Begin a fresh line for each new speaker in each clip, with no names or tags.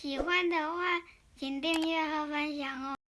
喜欢的话，请订阅和分享哦。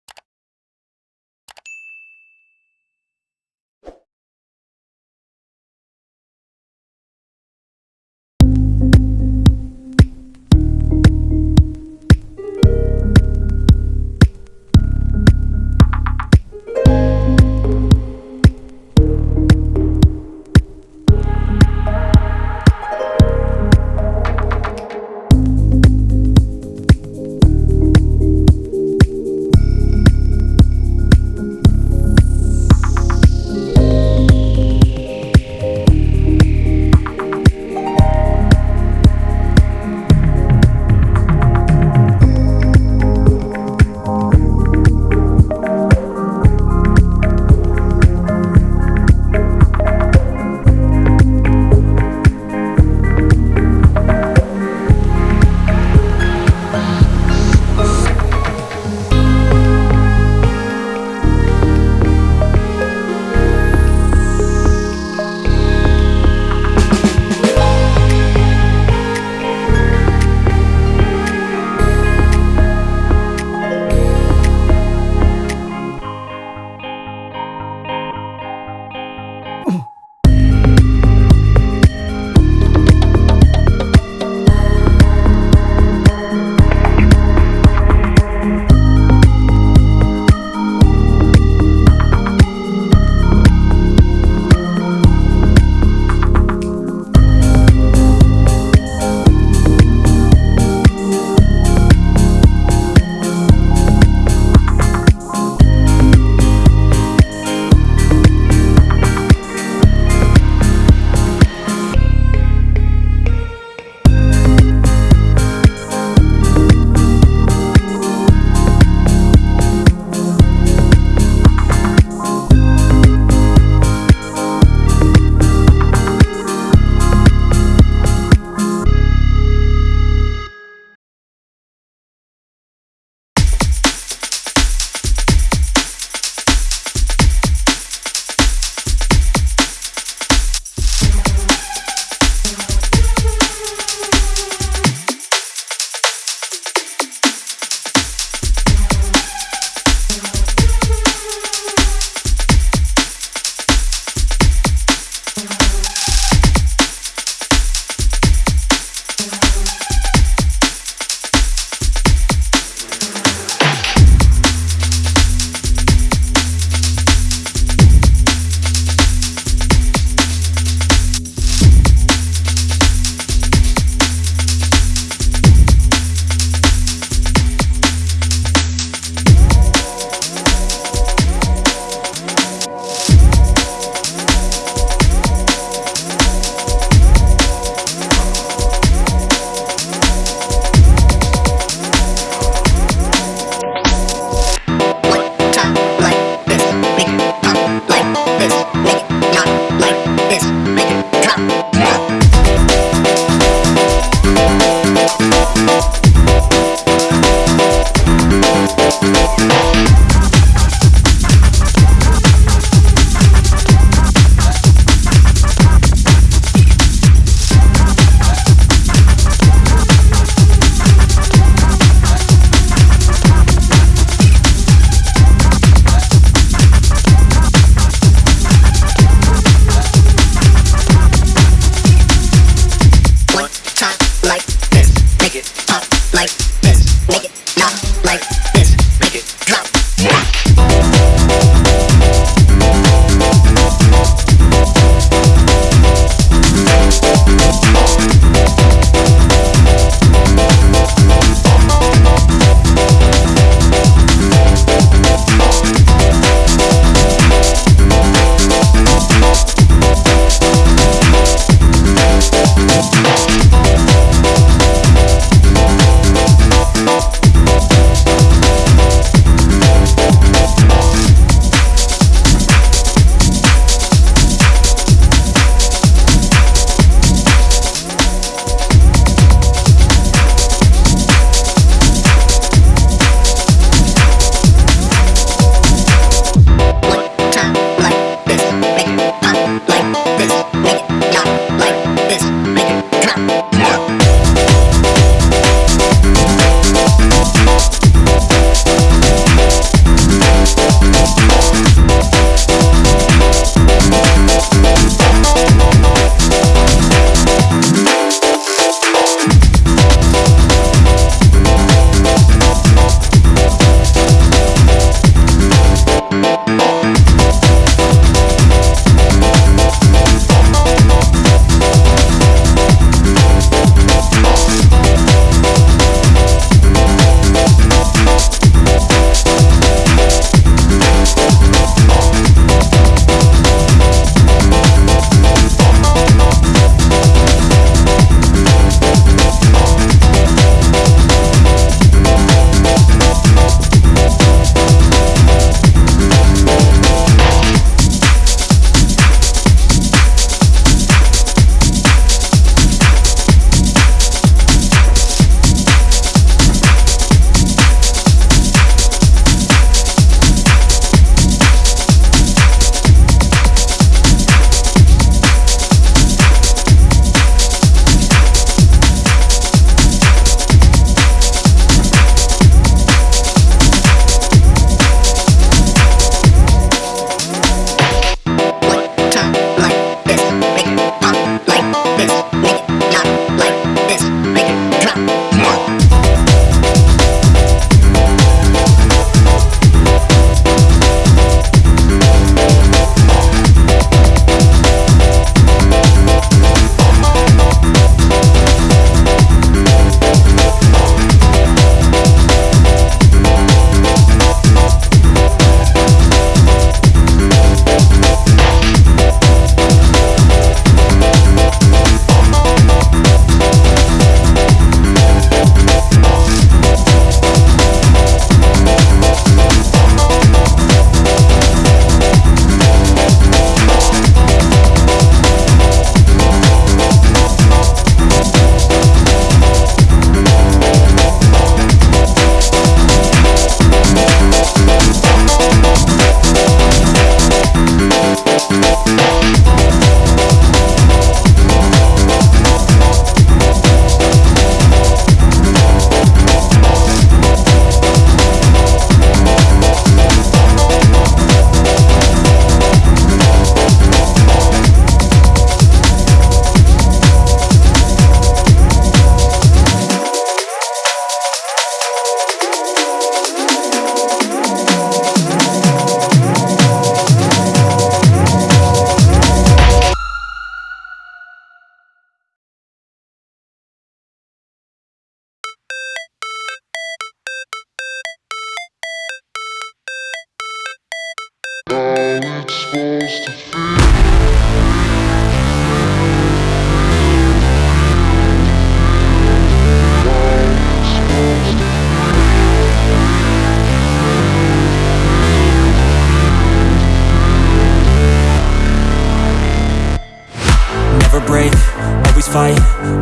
Fight,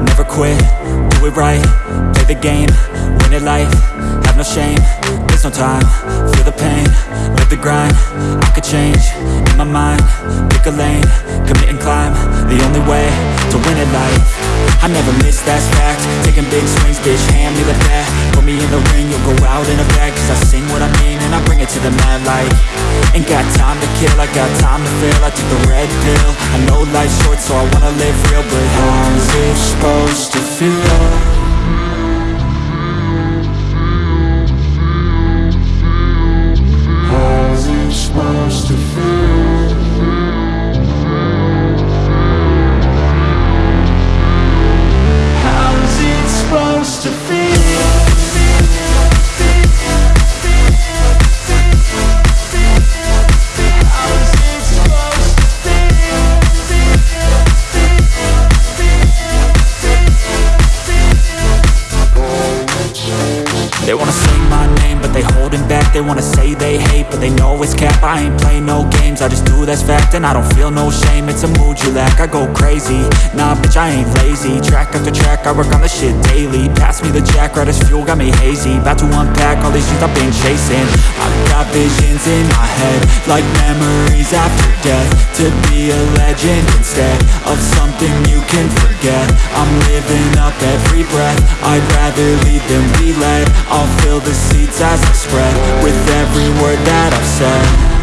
never quit, do it right, play the game, win it life, have no shame, there's no time, feel the pain, live the grind, I could change, in my mind, pick a lane, commit and climb, the only way, to win it life, I never miss, that's fact, taking big swings, bitch, hand me the bat, put me in the ring, you'll go out in a bag, cause I sing what I mean, and I bring it to the mad light, ain't got time to kill, I got time to feel, I took the red pill, I know life's short, so I wanna live real, but how's it supposed to feel? I just do that's fact And I don't feel no shame, it's a mood you lack. I go crazy, nah bitch I ain't lazy. Track after track, I work on the shit daily. Pass me the jack, right as fuel, got me hazy. About to unpack all these things I've been chasing. I got visions in my head Like memories after death. To be a legend instead Of something you can forget. I'm living up every breath. I'd rather lead than be led I'll fill the seats as I spread With every word that I've said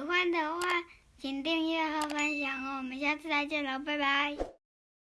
喜欢的话请订阅和分享哦。我们下次再见了，拜拜。